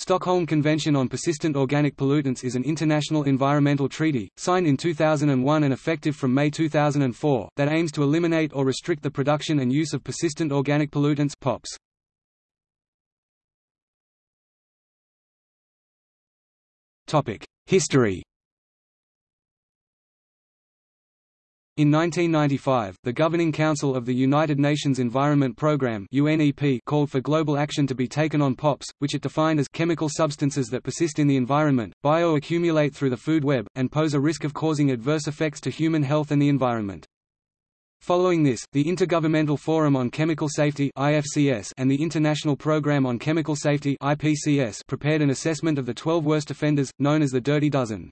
Stockholm Convention on Persistent Organic Pollutants is an international environmental treaty, signed in 2001 and effective from May 2004, that aims to eliminate or restrict the production and use of persistent organic pollutants POPs. History In 1995, the Governing Council of the United Nations Environment Programme (UNEP) called for global action to be taken on POPs, which it defined as chemical substances that persist in the environment, bioaccumulate through the food web, and pose a risk of causing adverse effects to human health and the environment. Following this, the Intergovernmental Forum on Chemical Safety (IFCS) and the International Programme on Chemical Safety (IPCS) prepared an assessment of the 12 worst offenders, known as the Dirty Dozen.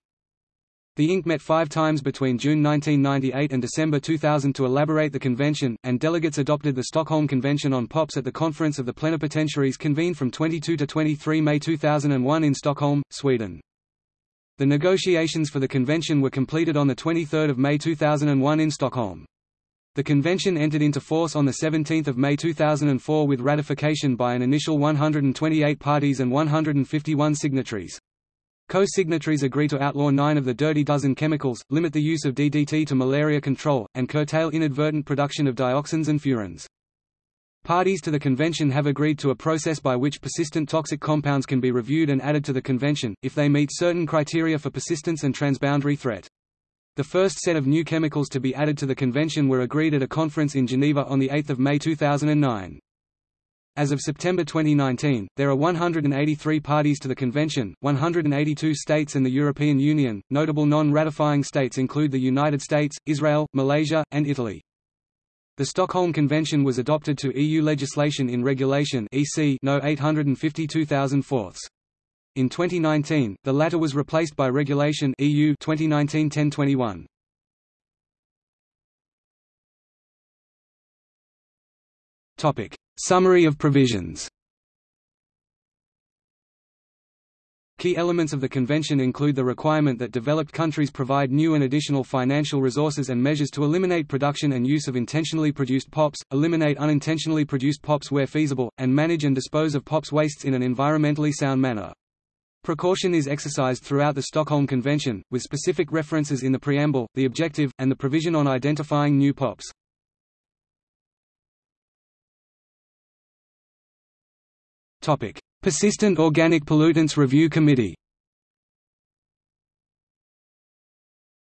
The Inc. met five times between June 1998 and December 2000 to elaborate the convention, and delegates adopted the Stockholm Convention on POPs at the Conference of the Plenipotentiaries convened from 22 to 23 May 2001 in Stockholm, Sweden. The negotiations for the convention were completed on 23 May 2001 in Stockholm. The convention entered into force on 17 May 2004 with ratification by an initial 128 parties and 151 signatories. Co-signatories agree to outlaw nine of the dirty dozen chemicals, limit the use of DDT to malaria control, and curtail inadvertent production of dioxins and furans. Parties to the convention have agreed to a process by which persistent toxic compounds can be reviewed and added to the convention, if they meet certain criteria for persistence and transboundary threat. The first set of new chemicals to be added to the convention were agreed at a conference in Geneva on 8 May 2009. As of September 2019, there are 183 parties to the convention, 182 states and the European Union. Notable non-ratifying states include the United States, Israel, Malaysia, and Italy. The Stockholm Convention was adopted to EU legislation in Regulation EC No 852,004. In 2019, the latter was replaced by Regulation EU 2019-1021. Topic: Summary of provisions Key elements of the convention include the requirement that developed countries provide new and additional financial resources and measures to eliminate production and use of intentionally produced POPs, eliminate unintentionally produced POPs where feasible, and manage and dispose of POPs wastes in an environmentally sound manner. Precaution is exercised throughout the Stockholm Convention, with specific references in the preamble, the objective, and the provision on identifying new POPs. Persistent Organic Pollutants Review Committee.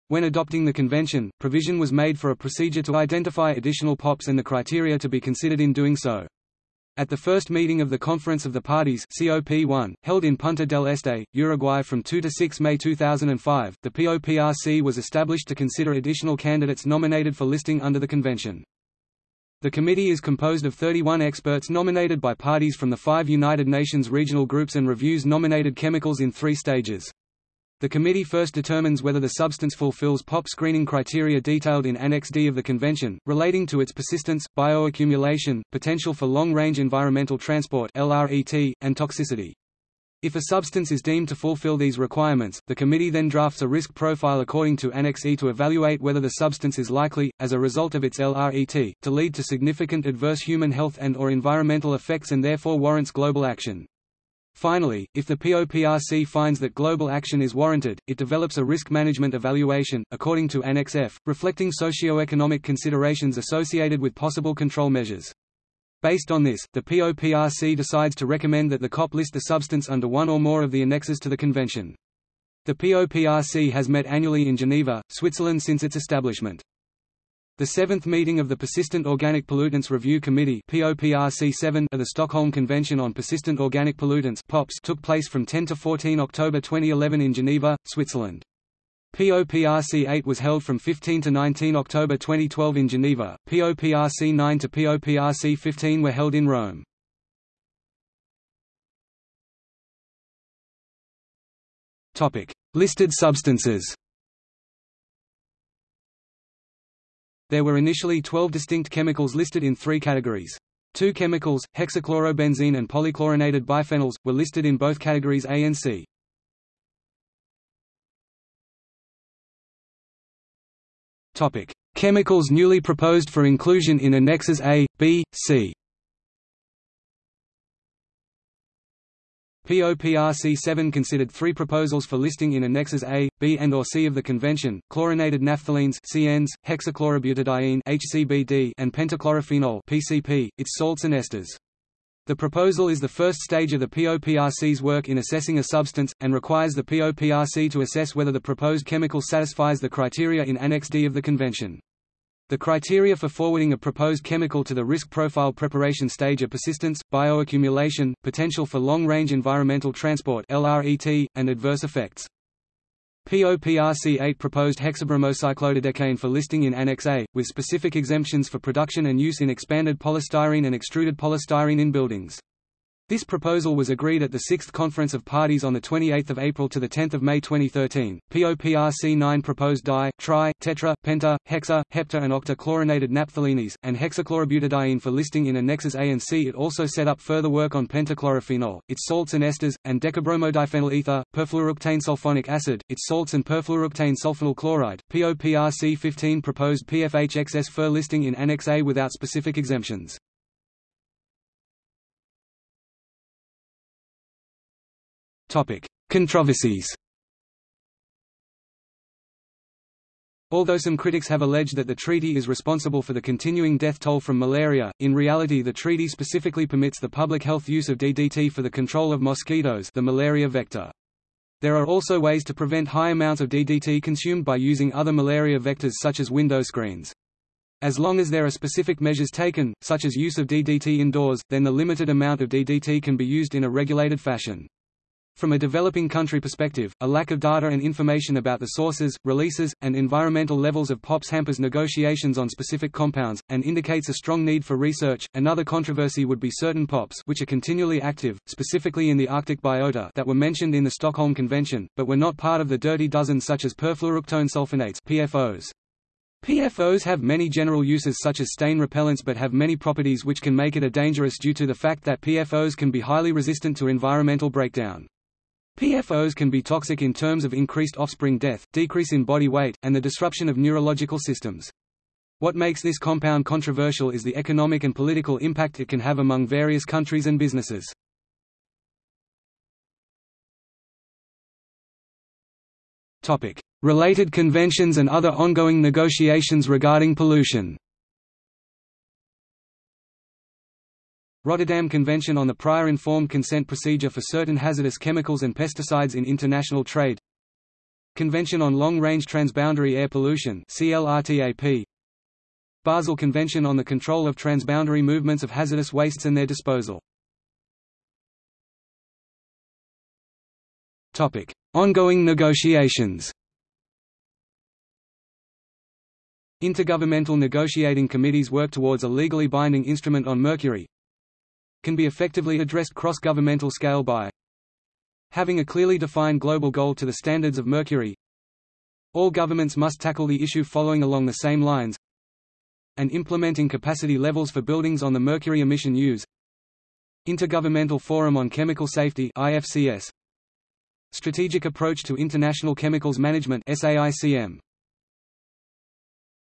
When adopting the convention, provision was made for a procedure to identify additional POPs and the criteria to be considered in doing so. At the first meeting of the Conference of the Parties COP1, held in Punta del Este, Uruguay from 2 to 6 May 2005, the POPRC was established to consider additional candidates nominated for listing under the convention. The committee is composed of 31 experts nominated by parties from the five United Nations regional groups and reviews nominated chemicals in three stages. The committee first determines whether the substance fulfills POP screening criteria detailed in Annex D of the Convention, relating to its persistence, bioaccumulation, potential for long-range environmental transport and toxicity. If a substance is deemed to fulfill these requirements, the committee then drafts a risk profile according to Annex E to evaluate whether the substance is likely, as a result of its LRET, to lead to significant adverse human health and or environmental effects and therefore warrants global action. Finally, if the POPRC finds that global action is warranted, it develops a risk management evaluation, according to Annex F, reflecting socio-economic considerations associated with possible control measures. Based on this, the POPRC decides to recommend that the COP list the substance under one or more of the annexes to the convention. The POPRC has met annually in Geneva, Switzerland since its establishment. The seventh meeting of the Persistent Organic Pollutants Review Committee POPRC 7 of the Stockholm Convention on Persistent Organic Pollutants POPs took place from 10 to 14 October 2011 in Geneva, Switzerland. POPRC 8 was held from 15 to 19 October 2012 in Geneva, POPRC 9 to POPRC 15 were held in Rome. Listed substances There were initially 12 distinct chemicals listed in three categories. Two chemicals, hexachlorobenzene and polychlorinated biphenyls, were listed in both categories A and C. Chemicals newly proposed for inclusion in Annexes A, B, C. POPRC 7 considered three proposals for listing in Annexes A, B and or C of the Convention, chlorinated naphthalene CNs, hexachlorobutadiene HCBD and pentachlorophenol PCP, its salts and esters. The proposal is the first stage of the POPRC's work in assessing a substance, and requires the POPRC to assess whether the proposed chemical satisfies the criteria in Annex D of the Convention. The criteria for forwarding a proposed chemical to the risk profile preparation stage are persistence, bioaccumulation, potential for long-range environmental transport (LRET), and adverse effects. POPRC 8 proposed hexabromocyclododecane for listing in Annex A, with specific exemptions for production and use in expanded polystyrene and extruded polystyrene in buildings. This proposal was agreed at the Sixth Conference of Parties on 28 April to 10 May 2013. POPRC 9 proposed di, tri, tetra, penta, hexa, hepta and octa chlorinated naphthalenes, and hexachlorobutadiene for listing in Annexes A and C. It also set up further work on pentachlorophenol, its salts and esters, and decabromodiphenyl ether, perfluorooctane sulfonic acid, its salts and perfluorooctane sulfonyl chloride. POPRC 15 proposed PFHXS for listing in Annex A without specific exemptions. Controversies. Although some critics have alleged that the treaty is responsible for the continuing death toll from malaria, in reality the treaty specifically permits the public health use of DDT for the control of mosquitoes the malaria vector. There are also ways to prevent high amounts of DDT consumed by using other malaria vectors such as window screens. As long as there are specific measures taken, such as use of DDT indoors, then the limited amount of DDT can be used in a regulated fashion. From a developing country perspective, a lack of data and information about the sources, releases, and environmental levels of POPs hampers negotiations on specific compounds, and indicates a strong need for research. Another controversy would be certain POPs which are continually active, specifically in the Arctic biota that were mentioned in the Stockholm Convention, but were not part of the dirty dozen such as perfluorooctane sulfonates PFOs. PFOs have many general uses such as stain repellents but have many properties which can make it a dangerous due to the fact that PFOs can be highly resistant to environmental breakdown. PFOs can be toxic in terms of increased offspring death, decrease in body weight, and the disruption of neurological systems. What makes this compound controversial is the economic and political impact it can have among various countries and businesses. Topic: Related conventions and other ongoing negotiations regarding pollution Rotterdam Convention on the Prior Informed Consent Procedure for Certain Hazardous Chemicals and Pesticides in International Trade. Convention on Long-Range Transboundary Air Pollution Basel Convention on the Control of Transboundary Movements of Hazardous Wastes and Their Disposal. Ongoing negotiations. Intergovernmental negotiating committees work towards a legally binding instrument on mercury, can be effectively addressed cross-governmental scale by having a clearly defined global goal to the standards of mercury. All governments must tackle the issue following along the same lines and implementing capacity levels for buildings on the mercury emission use. Intergovernmental Forum on Chemical Safety IFCS Strategic Approach to International Chemicals Management SAICM